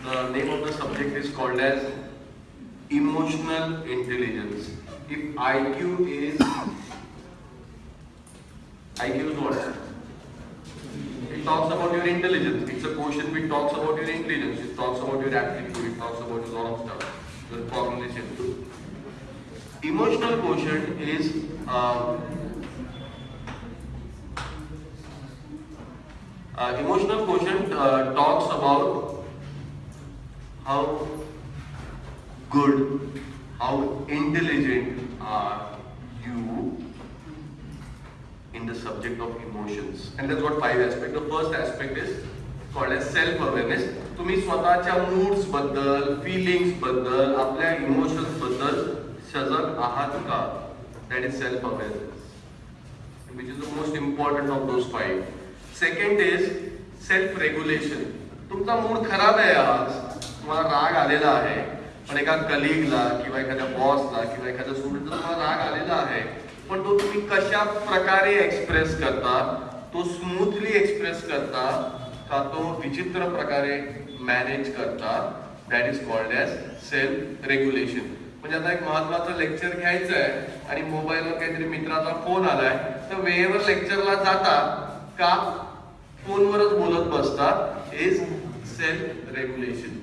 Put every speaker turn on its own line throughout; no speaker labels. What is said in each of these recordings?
The name of the subject is called as emotional intelligence. If IQ is IQ is what? It talks about your intelligence. It's a quotient which talks about your intelligence. It talks about your aptitude. It talks about a lot of stuff. The cognition. Emotional quotient is uh, uh, emotional quotient uh, talks about how good, how intelligent are you in the subject of emotions. And that's what five aspects. The first aspect is called as self-awareness. तुम्ही स्वतःच्या moods बद्दल, feelings बद्दल, आपल्या emotions बद्दल सजग आहात का? That is self-awareness. Which is the most important of those five. Second is self-regulation. तुमचा मूड खराब आहे आज, तुम्हाला राग आलेला आहे, पण एका कलिगला किंवा एखाद्या बॉसला किंवा एखाद्या स्टुडंटला तुम्हाला राग आलेला आहे पण तो तुम्ही कशा प्रकारे एक्सप्रेस करता तो स्मूथली एक्सप्रेस करता का तो विचित्र प्रकारे मॅनेज करता that is called as self regulation म्हणजे आता एक महत्वाचं लेक्चर घ्यायचं आहे आणि मोबाईलवर काहीतरी मित्राचा फोन आलाय तर वेळेवर लेक्चरला जाता का फोनवरच बोलत बसता is self regulation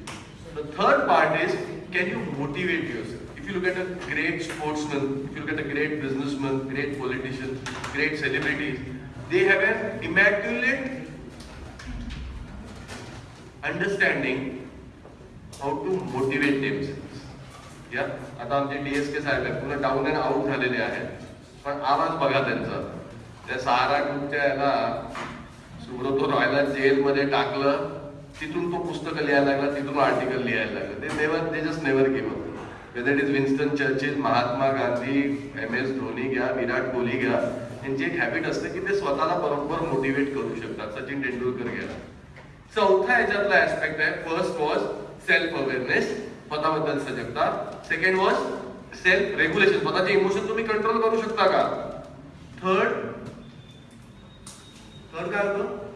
The third part is can you motivate yourself? If you look at a great sportsman, if you look at a great businessman, great politician, great celebrities, they have an immaculate understanding how to motivate themselves. या आता आमचे D S के साहेब आहेत पूर्ण down and out झालेले आहेत पण आवाज बघा त्यांचा त्या सहारा ग्रुपच्या याला सुब्रतो रॉयला जेलमध्ये टाकलं तिथून तो पुस्तकं लिहायला लागला तिथून आर्टिकल लिहायला लागला. ते नेवर ते just never give whether it is Winston Churchill Mahatma Gandhi M S Dhoni घ्या विराट कोहली घ्या यांची एक हॅबिट असते की ते स्वतःला बरोबर मोटिवेट करू शकतात. सचिन तेंडुलकर घ्या चौथा याच्यातला ऍस्पेक्ट आहे. फर्स्ट वॉज सेल्फ अवेअरनेस स्वतःबद्दल सजगता. सेकंड वॉज सेल्फ रेग्युलेशन स्वतःचे इमोशन तुम्ही कंट्रोल करू शकता का? थर्ड थर्ड काय होतं?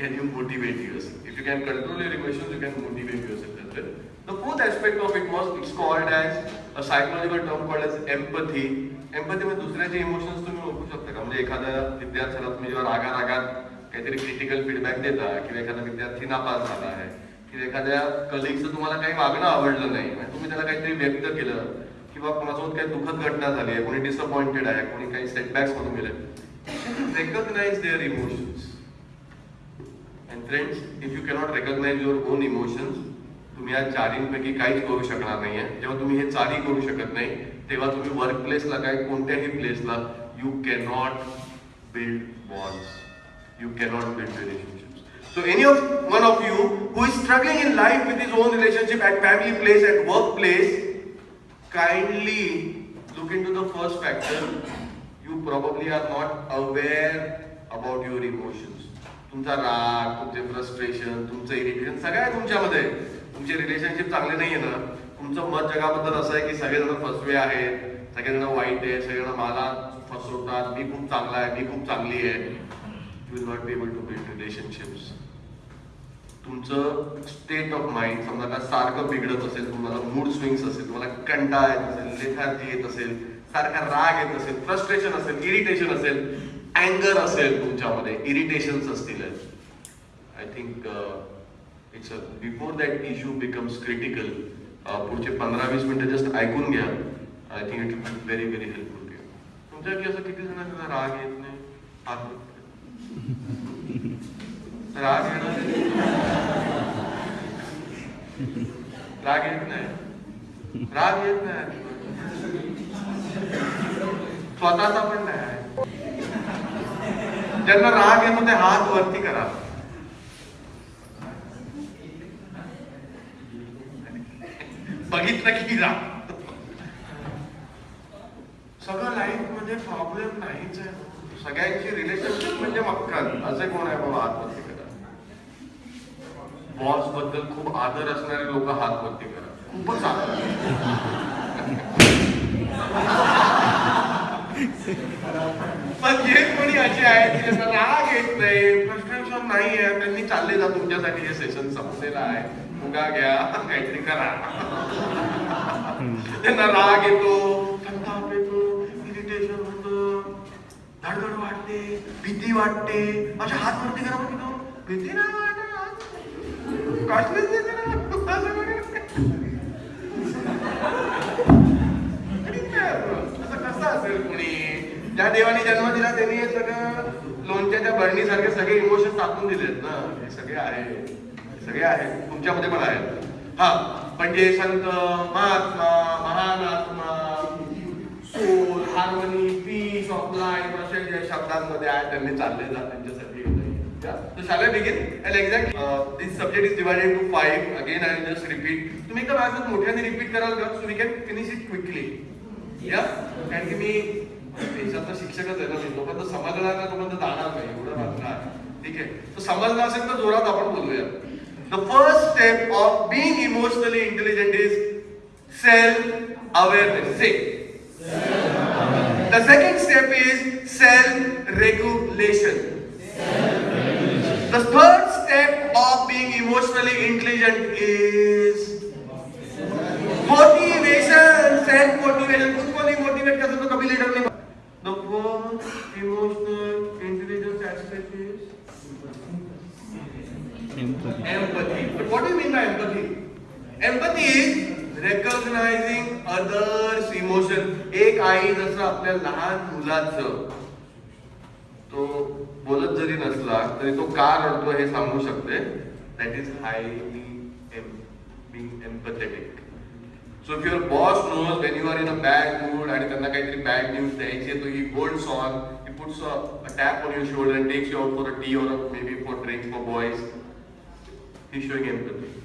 Can you motivate yourself? If you can control your emotions, you can motivate yourself as well. The fourth aspect of it was it's called as a psychological term called as empathy. Empathy म्हणजे दुसऱ्याचे emotions तुम्ही ओळखू शकता का म्हणजे एखाद्या विद्यार्थ्याला तुम्ही जेव्हा रागा रागात काहीतरी क्रिटिकल फीडबॅक देता किंवा एखादा विद्यार्थी नापास झाला आहे किंवा एखाद्या कलिगचं तुम्हाला काही मागणं आवडलं नाही म्हणजे तुम्ही त्याला काहीतरी व्यक्त केलं किंवा कोणासोबत काही दुःखद घटना झाली आहे कोणी डिसअपॉइंटेड आहे कोणी काही सेटबॅक्स मधून गेले recognise their emotions friends if you cannot recognise your own emotions तुम्ही या चारींपैकी काहीच करू शकणार नाहीये जेव्हा तुम्ही हे चारही करू शकत नाही, तेव्हा तुम्ही वर्क प्लेसला काय, कोणत्याही प्लेसला you cannot build bonds you cannot build relationships so any of one of you who is struggling in life with his own relationship at family place at work place kindly look into the first factor. You probably are not aware about your emotions. तुमचा राग तुमचे frustration तुमचं irritation सगळं आहे तुमच्यामध्ये. तुमचे relationship चांगले नाहीये ना. तुमचं मत जगाबद्दल असं आहे की सगळेजण फसवे आहेत सगळेजण वाईट आहे सगळेजण मला फसवतात. मी खूप चांगला आहे मी खूप चांगली आहे. You will not be able to build relationships तुमचं स्टेट ऑफ माइंड समजा का सारखं बिघडत असेल तुम्हाला मूड स्विंग्स असेल तुम्हाला कंटाळा येत असेल लेथार्जी येत असेल सारखा राग येत असेल फ्रस्ट्रेशन असेल इरिटेशन असेल अँगर असेल तुमच्यामध्ये इरिटेशन्स असतील. I think it's before that issue becomes critical पुढचे पंधरा वीस मिनिटं जस्ट ऐकून घ्या. I think it will very very helpful to तुमच्याकडे असं किती जणांना राग येत नाही? हात. राग येणार राग येत नाही? राग येत नाही. स्वतःचा पण नाही. ज्यांना राग येतो ते हात वरती करा. बघितलं की राग. सगळं लाईफमध्ये प्रॉब्लेम नाहीच आहे. सगळ्यांची रिलेशनशिप म्हणजे मक्कल असे कोण आहे बाबा? हातवरती करा. बॉसबद्दल खूप आदर असणारे लोक हातवरती करा. खूपच आदर. पण जे कोणी असे आहेत की ज्यांना राग येत नाही फ्रस्ट्रेशन नाही आहे त्यांनी चालले जा तुमच्यासाठी हे सेशन संपलेलं आहे. उगा घ्या काहीतरी करा. त्यांना राग येतो संताप येतो इरिटेशन होतं. धडधड वाटते भीती वाटते. माझ्या हात वरती करा बघ तो भीती नाही वाटत. कसलीच ज्या देवाने जन्म दिला त्यांनी हे सगळं लोणच्याच्या बरणीसारखे सगळे इमोशन टाकून दिलेत ना. हे सगळे आहे सगळे आहेत. तुमच्यामध्ये पण आहेत. हा म्हणजे संत महात्मा महान आत्मा soul harmony peace of life असे जे शब्दांमध्ये आहे त्यांनी चालले जात त्यांच्यासाठी So shall I begin? And exactly, uh, this subject is divided five. Again, I will just repeat. तुम्ही एका माझं मोठ्याने रिपीट कराल का? So we can finish it quickly या कारण की मी देशातला शिक्षकच आहे ना मी तोपर्यंत समजणार ना तोपर्यंत जाणार नाही, एवढं मात्र ठीक आहे? तर समजलं असेल तर जोरात आपण बोलूया. The first step of being emotionally intelligent is self awareness say The second step is self-regulation. The third step of being emotionally intelligent is motivation. एक आई जसं आपल्या लहान मुलाचं तो बोलत जरी नसला तरी तो का रडतो हे सांगू शकते. That is highly being empathetic so if your boss knows when you are in a bad mood आणि त्यांना काहीतरी बॅड न्यूज द्यायची तो he gold soon he puts a tap on your shoulder and takes you out for a tea or maybe for drink for boys he showing empathy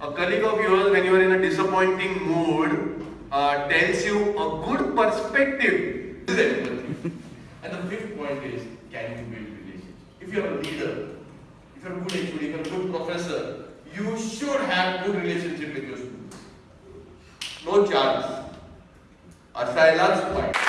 a colleague of yours, when you are in a disappointing mood uh, tells you a good perspective. This is empathy. and the fifth point is, can you build relationships? If you are a leader, if you are a good HOD, if you are a good professor, you should have good relationship with your students. No chance. असायलाच पाहिजे